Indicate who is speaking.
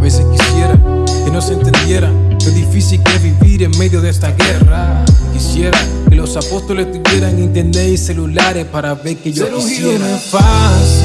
Speaker 1: veces quisiera que no se entendiera lo difícil que es vivir en medio de esta guerra. Quisiera que los apóstoles tuvieran internet y celulares para ver que yo
Speaker 2: Ser
Speaker 1: quisiera.
Speaker 2: no es fácil.